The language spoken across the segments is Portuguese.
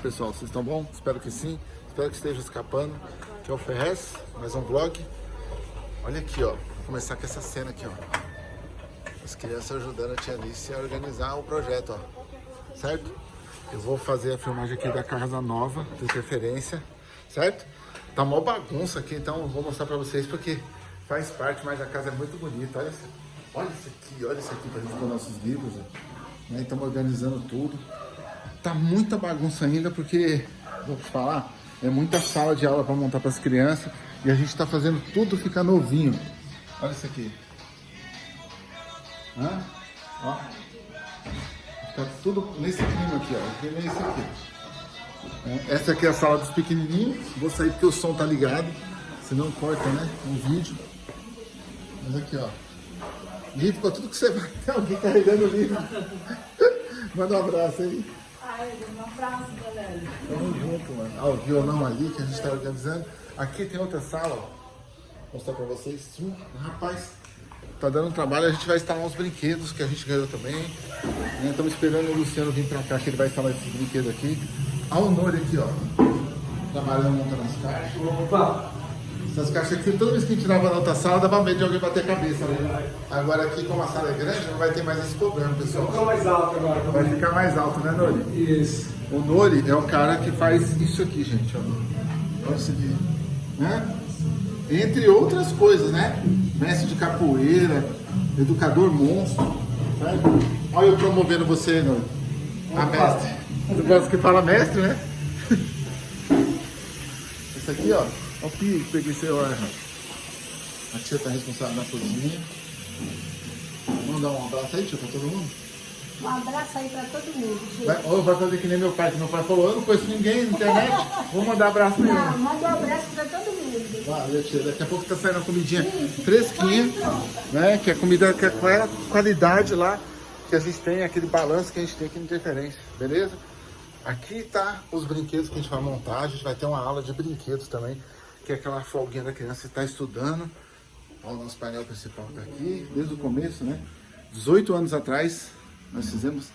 pessoal? Vocês estão bom? Espero que sim. Espero que esteja escapando. Aqui é o Ferrez, mais um vlog. Olha aqui, ó. Vou começar com essa cena aqui, ó. As crianças ajudando a tia Alice a organizar o projeto, ó. Certo? Eu vou fazer a filmagem aqui da casa nova, de interferência, certo? Tá mó bagunça aqui, então eu vou mostrar pra vocês porque faz parte, mas a casa é muito bonita. Olha, olha isso aqui, olha isso aqui pra gente pôr nossos livros, ó. Né? Estamos organizando tudo. Tá muita bagunça ainda porque, vou te falar, é muita sala de aula para montar para as crianças e a gente está fazendo tudo ficar novinho. Olha isso aqui. Hã? Ó. Tá tudo nesse clima aqui, ó. O é esse aqui. É, essa aqui é a sala dos pequenininhos. Vou sair porque o som tá ligado. Senão corta, né? Um vídeo. Mas aqui, ó. Livro para tudo que você vai. Tem alguém carregando livro. Manda um abraço aí. Um abraço, galera. Tamo junto, mano. Ah, o violão ali que a gente tá organizando. Aqui tem outra sala, ó. Vou mostrar pra vocês. Rapaz, tá dando trabalho. A gente vai instalar uns brinquedos que a gente ganhou também. Estamos esperando o Luciano vir pra cá, que ele vai instalar esses brinquedos aqui. A Honor aqui, ó. Trabalhando montando as caixas. Opa! Essas caixas aqui, toda vez que a gente tirava na outra sala, dava medo de alguém bater a cabeça. Né? Agora aqui, como a sala é grande, não vai ter mais esse problema, pessoal. Ficou mais alto agora. Vai ficar mais alto, né, Nori? Isso. O Nori é o cara que faz isso aqui, gente. Ó. Olha isso aqui. Né? Entre outras coisas, né? Mestre de capoeira, educador monstro. Sabe? Olha eu promovendo você, Nori. A mestre. Você gosta que fala mestre, né? Esse aqui, ó. Olha o que peguei seu ar. A tia tá responsável na cozinha. Vamos dar um abraço aí, tia, pra todo mundo? Um abraço aí pra todo mundo, gente. Vai, ou vai fazer que nem meu pai, que meu pai falou, eu não conheço ninguém na internet, vou mandar abraço nenhum. Não, manda um abraço pra todo mundo. Valeu, tia. Daqui a pouco tá saindo a comidinha fresquinha, né? Que é comida que é é a qualidade lá que a gente tem, aquele balanço que a gente tem aqui no interferência, beleza? Aqui tá os brinquedos que a gente vai montar, a gente vai ter uma aula de brinquedos também, que é aquela folguinha da criança que está estudando. Ó, o nosso painel principal tá aqui, desde o começo, né? 18 anos atrás, nós fizemos,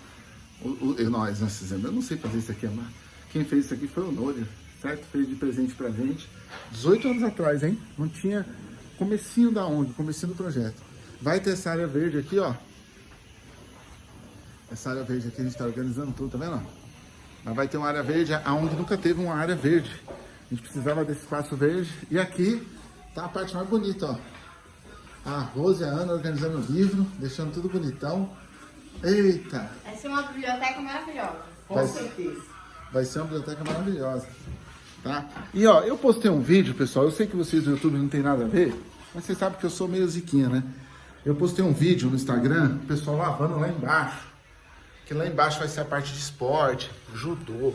o, o, nós, nós fizemos, eu não sei fazer isso aqui, mas quem fez isso aqui foi o Nório, certo? Fez de presente pra gente, 18 anos atrás, hein? Não tinha comecinho da ONG, comecinho do projeto. Vai ter essa área verde aqui, ó. Essa área verde aqui a gente tá organizando tudo, tá vendo? Mas vai ter uma área verde, a ONG nunca teve uma área verde. A gente precisava desse espaço verde. E aqui tá a parte mais bonita, ó. A Rose e a Ana organizando o livro, deixando tudo bonitão. Eita! Vai ser uma biblioteca maravilhosa. Com Vai- certeza. Vai ser uma biblioteca maravilhosa. Tá? E ó, eu postei um vídeo, pessoal. Eu sei que vocês do YouTube não tem nada a ver, mas vocês sabem que eu sou meio ziquinha, né? Eu postei um vídeo no Instagram, o pessoal lavando lá embaixo. Que lá embaixo vai ser a parte de esporte, judô,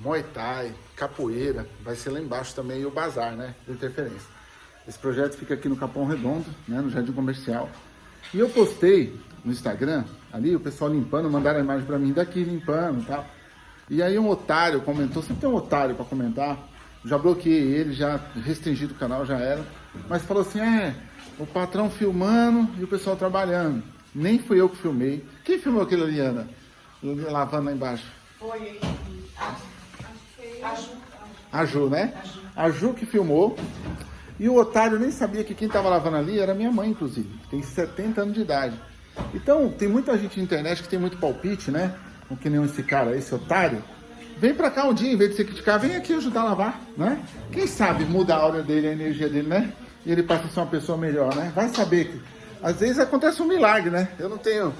muay thai, capoeira. Vai ser lá embaixo também o bazar, né? De interferência. Esse projeto fica aqui no Capão Redondo, né? No Jardim Comercial. E eu postei no Instagram, ali, o pessoal limpando, mandaram a imagem pra mim daqui limpando e tal. E aí um otário comentou, sempre tem um otário pra comentar, já bloqueei ele, já restringi do canal, já era. Mas falou assim, é, o patrão filmando e o pessoal trabalhando. Nem fui eu que filmei. Quem filmou aquilo ali, Ana? Lavando lá embaixo. Foi. Que foi. Acho. A Ju, né? A Ju que filmou. E o otário nem sabia que quem estava lavando ali era minha mãe, inclusive. Tem 70 anos de idade. Então, tem muita gente na internet que tem muito palpite, né? Não que nem esse cara, esse otário. Vem pra cá um dia, em vez de você criticar, vem aqui ajudar a lavar, né? Quem sabe muda a aura dele, a energia dele, né? E ele passa a ser uma pessoa melhor, né? Vai saber que às vezes acontece um milagre, né? Eu não tenho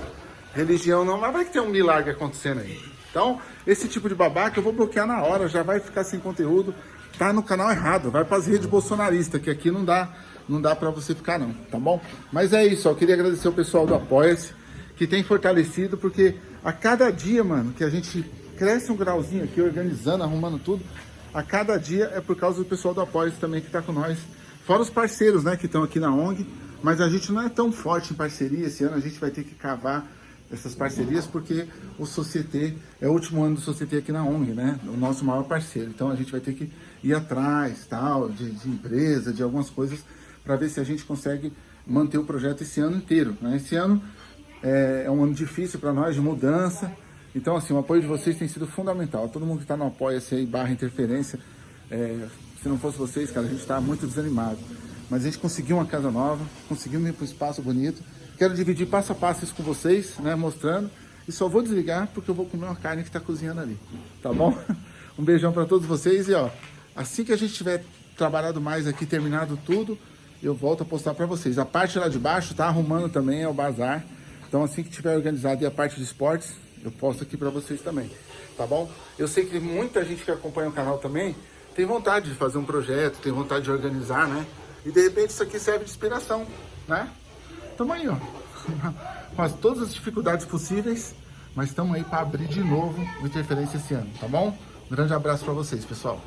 religião não, mas vai que tem um milagre acontecendo aí. Então, esse tipo de babaca eu vou bloquear na hora, já vai ficar sem conteúdo. Tá no canal errado, vai pras redes bolsonaristas, que aqui não dá, não dá pra você ficar não, tá bom? Mas é isso, eu queria agradecer o pessoal do Apoia-se, que tem fortalecido, porque a cada dia, mano, que a gente cresce um grauzinho aqui, organizando, arrumando tudo, a cada dia é por causa do pessoal do Apoia-se também que tá com nós. Fora os parceiros, né, que estão aqui na ONG, mas a gente não é tão forte em parceria, esse ano a gente vai ter que cavar essas parcerias, porque o Societe é o último ano do Societe aqui na ONG, né? O nosso maior parceiro. Então a gente vai ter que ir atrás, tal, de, de empresa, de algumas coisas, para ver se a gente consegue manter o projeto esse ano inteiro. Né? Esse ano é, é um ano difícil para nós, de mudança, Então, assim, o apoio de vocês tem sido fundamental. Todo mundo que está no Apoia-se aí, barra interferência, é, se não fosse vocês, cara, a gente está muito desanimado. Mas a gente conseguiu uma casa nova, conseguimos ir para um espaço bonito. Quero dividir passo a passo isso com vocês, né, mostrando. E só vou desligar porque eu vou comer uma carne que está cozinhando ali, tá bom? Um beijão para todos vocês e ó, assim que a gente tiver trabalhado mais aqui, terminado tudo, eu volto a postar para vocês. A parte lá de baixo tá arrumando também, é o bazar. Então assim que tiver organizado e a parte de esportes, eu posto aqui para vocês também, tá bom? Eu sei que muita gente que acompanha o canal também tem vontade de fazer um projeto, tem vontade de organizar, né? E de repente isso aqui serve de inspiração, né? Tamo aí, ó. Com as, todas as dificuldades possíveis, mas estamos aí para abrir de novo o Interferência esse ano, tá bom? Um grande abraço para vocês, pessoal.